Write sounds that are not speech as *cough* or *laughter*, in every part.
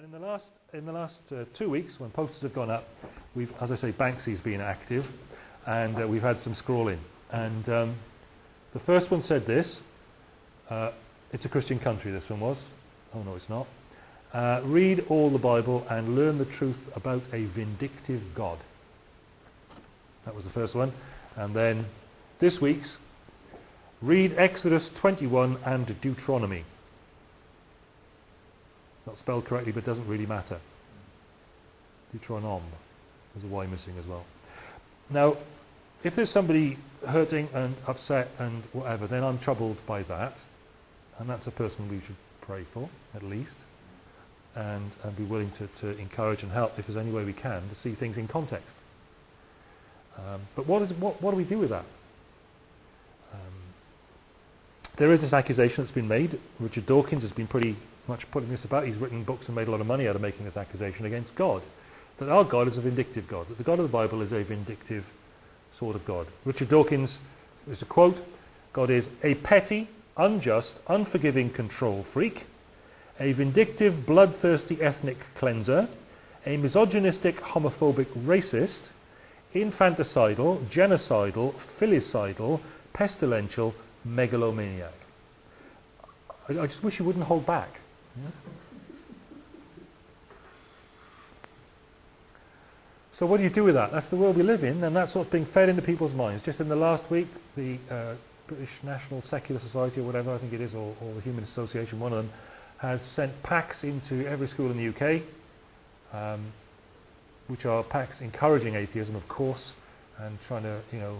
And in the last, in the last uh, two weeks, when posters have gone up, we've, as I say, Banksy's been active, and uh, we've had some scrawling. And um, the first one said this. Uh, it's a Christian country, this one was. Oh, no, it's not. Uh, read all the Bible and learn the truth about a vindictive God. That was the first one. And then this week's, read Exodus 21 and Deuteronomy. Not spelled correctly, but doesn't really matter. Deuteronom. There's a Y missing as well. Now, if there's somebody hurting and upset and whatever, then I'm troubled by that. And that's a person we should pray for, at least. And, and be willing to, to encourage and help if there's any way we can to see things in context. Um, but what, is, what, what do we do with that? Um, there is this accusation that's been made. Richard Dawkins has been pretty much putting this about. He's written books and made a lot of money out of making this accusation against God. That our God is a vindictive God. That the God of the Bible is a vindictive sort of God. Richard Dawkins, there's a quote, God is a petty, unjust, unforgiving control freak, a vindictive, bloodthirsty ethnic cleanser, a misogynistic, homophobic racist, infanticidal, genocidal, filicidal, pestilential, megalomaniac. I, I just wish you wouldn't hold back. So what do you do with that? That's the world we live in, and that's what's being fed into people's minds. Just in the last week, the uh, British National Secular Society, or whatever I think it is, or, or, the Human Association, one of them, has sent packs into every school in the UK, um, which are packs encouraging atheism, of course, and trying to, you know,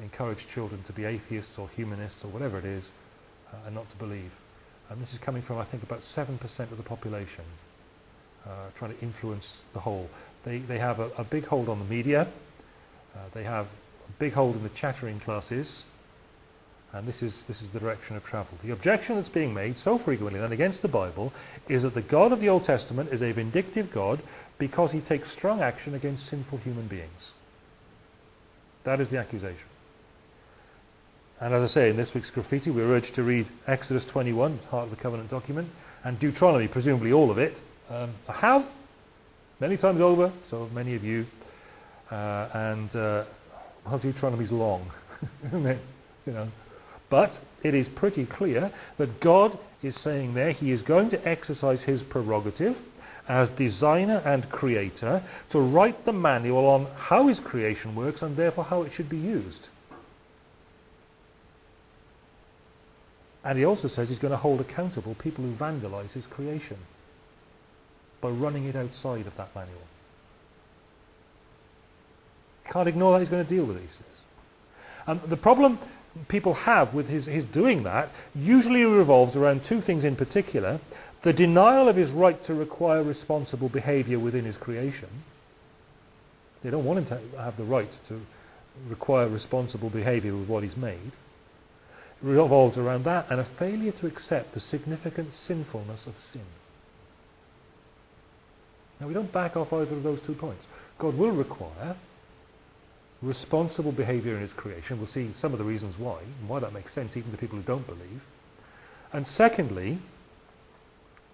encourage children to be atheists or humanists or whatever it is, uh, and not to believe. And this is coming from, I think, about 7% of the population, uh, trying to influence the whole. They, they have a, a big hold on the media. Uh, they have a big hold in the chattering classes. And this is, this is the direction of travel. The objection that's being made so frequently and against the Bible is that the God of the Old Testament is a vindictive God because he takes strong action against sinful human beings. That is the accusation. And as I say, in this week's graffiti, we're urged to read Exodus 21, heart of the covenant document, and Deuteronomy, presumably all of it. Um, I have, many times over, so many of you. Uh, and, uh, well, Deuteronomy's long, *laughs* isn't it? You know. But it is pretty clear that God is saying there he is going to exercise his prerogative as designer and creator to write the manual on how his creation works and therefore how it should be used. And he also says he's going to hold accountable people who vandalize his creation by running it outside of that manual. Can't ignore that he's going to deal with these. And the problem people have with his, his doing that usually revolves around two things in particular. The denial of his right to require responsible behavior within his creation. They don't want him to have the right to require responsible behavior with what he's made revolves around that and a failure to accept the significant sinfulness of sin. Now we don't back off either of those two points. God will require responsible behavior in his creation. We'll see some of the reasons why, and why that makes sense even to people who don't believe. And secondly,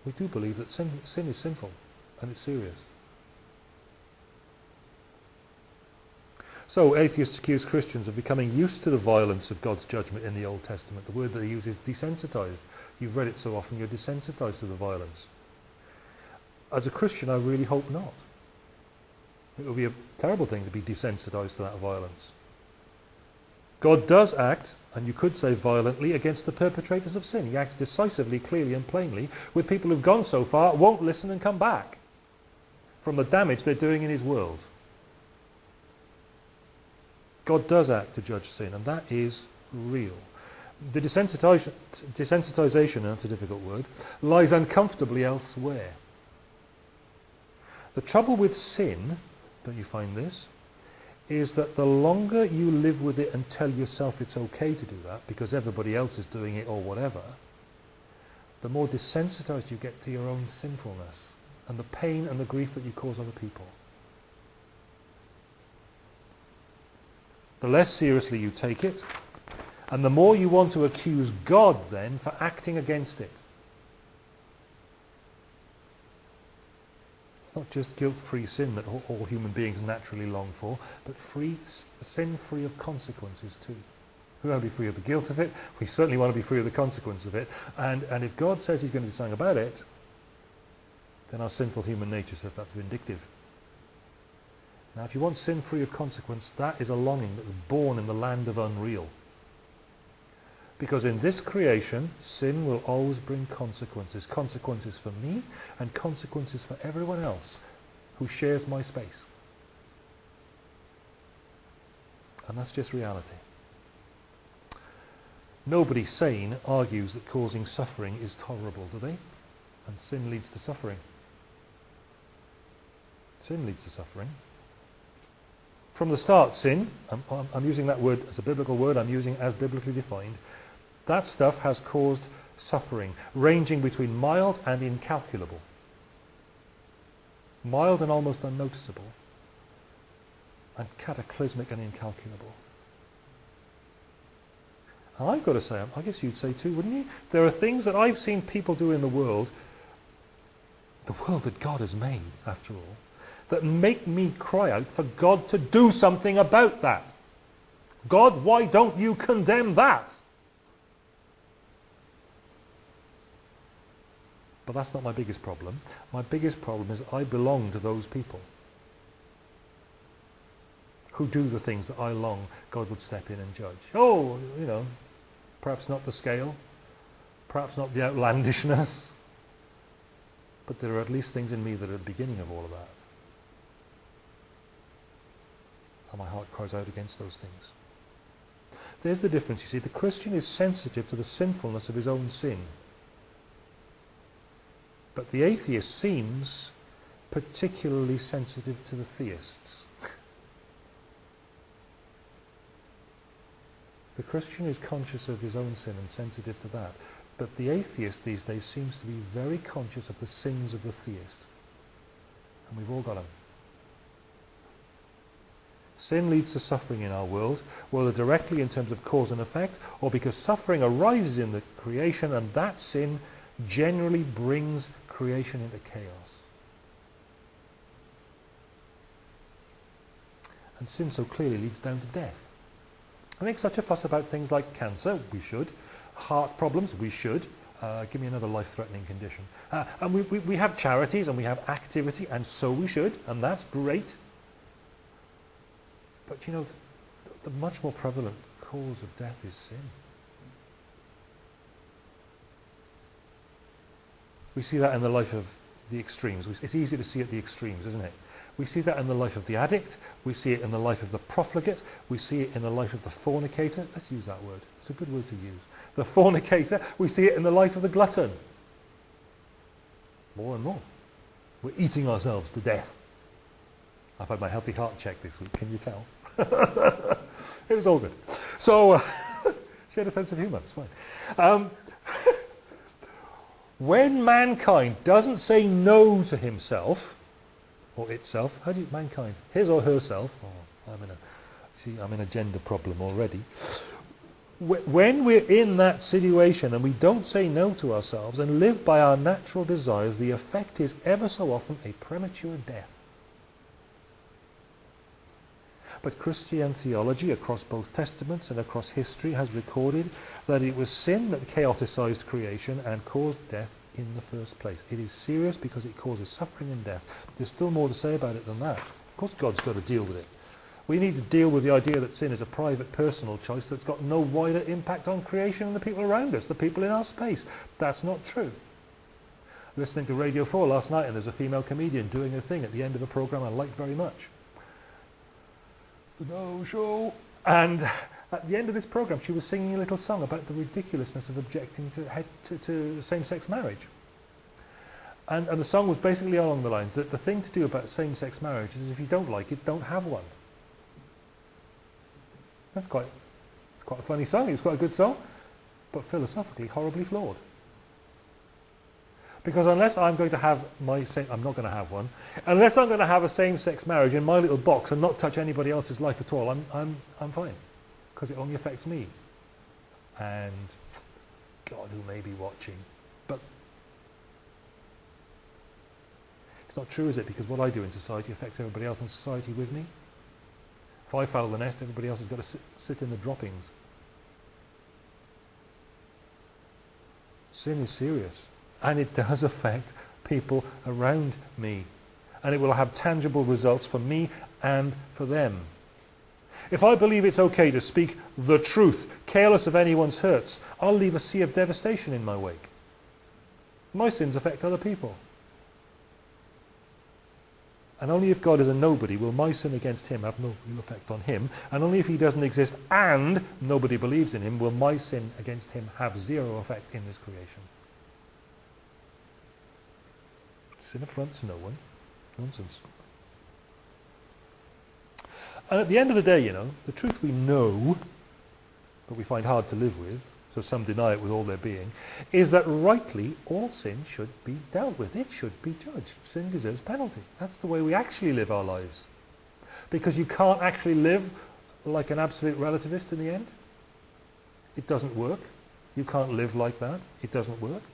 we do believe that sin, sin is sinful and it's serious. So atheists accuse Christians of becoming used to the violence of God's judgment in the Old Testament. The word that they use is desensitized. You've read it so often, you're desensitized to the violence. As a Christian, I really hope not. It would be a terrible thing to be desensitized to that violence. God does act, and you could say violently, against the perpetrators of sin. He acts decisively, clearly and plainly with people who've gone so far, won't listen and come back from the damage they're doing in his world. God does act to judge sin, and that is real. The desensitization, desensitization, that's a difficult word, lies uncomfortably elsewhere. The trouble with sin, don't you find this, is that the longer you live with it and tell yourself it's okay to do that because everybody else is doing it or whatever, the more desensitized you get to your own sinfulness and the pain and the grief that you cause other people. The less seriously you take it, and the more you want to accuse God then for acting against it. It's not just guilt-free sin that all, all, human beings naturally long for, but free, sin free of consequences too. We want to be free of the guilt of it. We certainly want to be free of the consequence of it. And, and if God says he's going to do something about it, then our sinful human nature says that's vindictive. Now, if you want sin free of consequence, that is a longing that was born in the land of unreal. Because in this creation, sin will always bring consequences. Consequences for me and consequences for everyone else who shares my space. And that's just reality. Nobody sane argues that causing suffering is tolerable, do they? And sin leads to suffering. Sin leads to suffering. From the start, sin, I'm, I'm, using that word as a biblical word, I'm using as biblically defined, that stuff has caused suffering, ranging between mild and incalculable. Mild and almost unnoticeable, and cataclysmic and incalculable. And I've got to say, I guess you'd say too, wouldn't you? There are things that I've seen people do in the world, the world that God has made, after all, that make me cry out for God to do something about that. God, why don't you condemn that? But that's not my biggest problem. My biggest problem is I belong to those people who do the things that I long God would step in and judge. Oh, you know, Perhaps not the scale, perhaps not the outlandishness, but there are at least things in me that are the beginning of all of that. And my heart cries out against those things. There's the difference, you see. The Christian is sensitive to the sinfulness of his own sin. But the atheist seems particularly sensitive to the theists. The Christian is conscious of his own sin and sensitive to that. But the atheist these days seems to be very conscious of the sins of the theist. And we've all got them. Sin leads to suffering in our world, whether directly in terms of cause and effect, or because suffering arises in the creation, and that sin generally brings creation into chaos. And sin so clearly leads down to death. I make such a fuss about things like cancer, we should. Heart problems, we should. Uh, give me another life-threatening condition. Uh, and we, we, we have charities and we have activity, and so we should, and that's great. But you know, the, the much more prevalent cause of death is sin. We see that in the life of the extremes. It's easy to see at the extremes, isn't it? We see that in the life of the addict. We see it in the life of the profligate. We see it in the life of the fornicator. Let's use that word. It's a good word to use. The fornicator. We see it in the life of the glutton. More and more. We're eating ourselves to death. I've had my healthy heart check this week. Can you tell? *laughs* it was all good. So, uh, *laughs* she had a sense of humour. It's fine. Um, *laughs* when mankind doesn't say no to himself, or itself. How do you, mankind, his or herself, oh, I'm in a, see, I'm in a gender problem already. When we're in that situation and we don't say no to ourselves and live by our natural desires, the effect is ever so often a premature death. But Christian theology across both testaments and across history has recorded that it was sin that chaoticized creation and caused death in the first place. It is serious because it causes suffering and death. There's still more to say about it than that. Of course God's got to deal with it. We need to deal with the idea that sin is a private personal choice that's got no wider impact on creation and the people around us, the people in our space. That's not true. Listening to Radio 4 last night and there's a female comedian doing a thing at the end of a program I liked very much. Now Show. And at the end of this program, she was singing a little song about the ridiculousness of objecting to, to, to same-sex marriage. And, and the song was basically along the lines that the thing to do about same-sex marriage is if you don't like it, don't have one. That's quite, it's quite a funny song. It's quite a good song, but philosophically horribly flawed. Because unless I'm going to have my same, I'm not going to have one, unless I'm going to have a same-sex marriage in my little box and not touch anybody else's life at all, I'm, I'm, I'm fine because it only affects me and God who may be watching. But It's not true, is it? Because what I do in society affects everybody else in society with me. If I foul the nest, everybody else has got to sit, sit in the droppings. Sin is serious. And it does affect people around me. And it will have tangible results for me and for them. If I believe it's okay to speak the truth, careless of anyone's hurts, I'll leave a sea of devastation in my wake. My sins affect other people. And only if God is a nobody will my sin against him have no real effect on him. And only if he doesn't exist and nobody believes in him will my sin against him have zero effect in this creation. Sin affronts no one. Nonsense. And at the end of the day, you know, the truth we know, but we find hard to live with, so some deny it with all their being, is that rightly all sin should be dealt with. It should be judged. Sin deserves penalty. That's the way we actually live our lives. Because you can't actually live like an absolute relativist in the end. It doesn't work. You can't live like that. It doesn't work.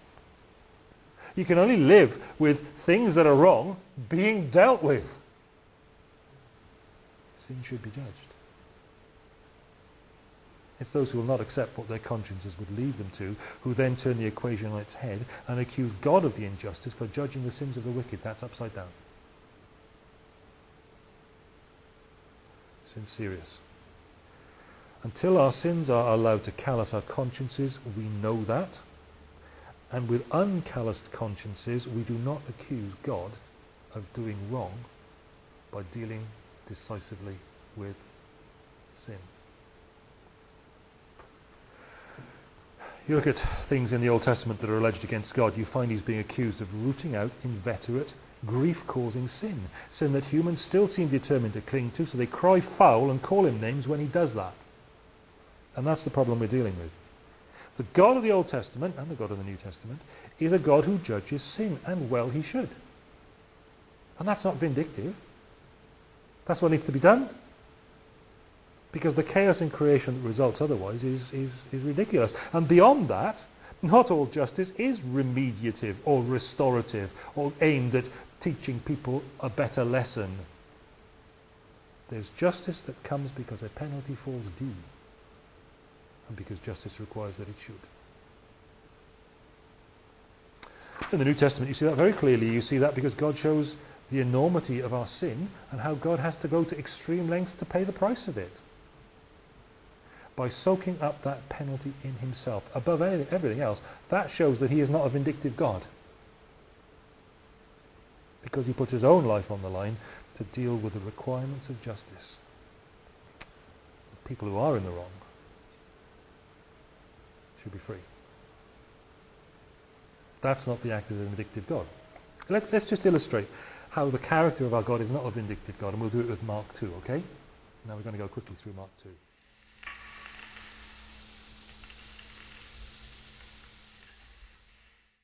You can only live with things that are wrong being dealt with. Sin should be judged. It's those who will not accept what their consciences would lead them to, who then turn the equation on its head and accuse God of the injustice for judging the sins of the wicked. That's upside down. Sin's serious. Until our sins are allowed to callous our consciences, we know that. And with uncalloused consciences, we do not accuse God of doing wrong by dealing decisively with sin. You look at things in the Old Testament that are alleged against God, you find he's being accused of rooting out inveterate, grief-causing sin. Sin that humans still seem determined to cling to, so they cry foul and call him names when he does that. And that's the problem we're dealing with. The God of the Old Testament and the God of the New Testament is a God who judges sin, and well he should. And that's not vindictive. That's what needs to be done. Because the chaos in creation that results otherwise is, is, is ridiculous. And beyond that, not all justice is remediative or restorative or aimed at teaching people a better lesson. There's justice that comes because a penalty falls due and because justice requires that it should. In the New Testament you see that very clearly. You see that because God shows the enormity of our sin and how God has to go to extreme lengths to pay the price of it by soaking up that penalty in himself. Above anything, everything else, that shows that he is not a vindictive God. Because he puts his own life on the line to deal with the requirements of justice. The people who are in the wrong be free. That's not the act of a vindictive God. Let's, let's just illustrate how the character of our God is not a vindictive God, and we'll do it with Mark 2, okay? Now we're going to go quickly through Mark 2.